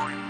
Point.